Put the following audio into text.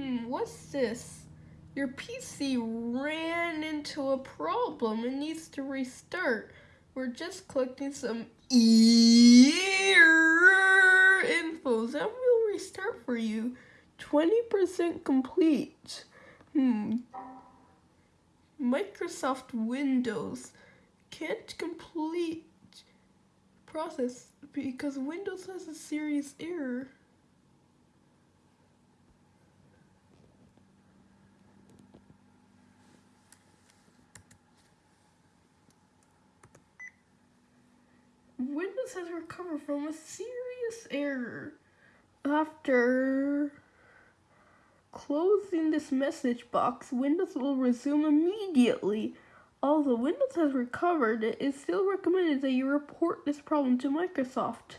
Hmm, what's this? Your PC ran into a problem and needs to restart. We're just collecting some error info. That will restart for you. 20% complete. Hmm. Microsoft Windows can't complete process because Windows has a serious error. Windows has recovered from a serious error after closing this message box. Windows will resume immediately. Although Windows has recovered, it is still recommended that you report this problem to Microsoft.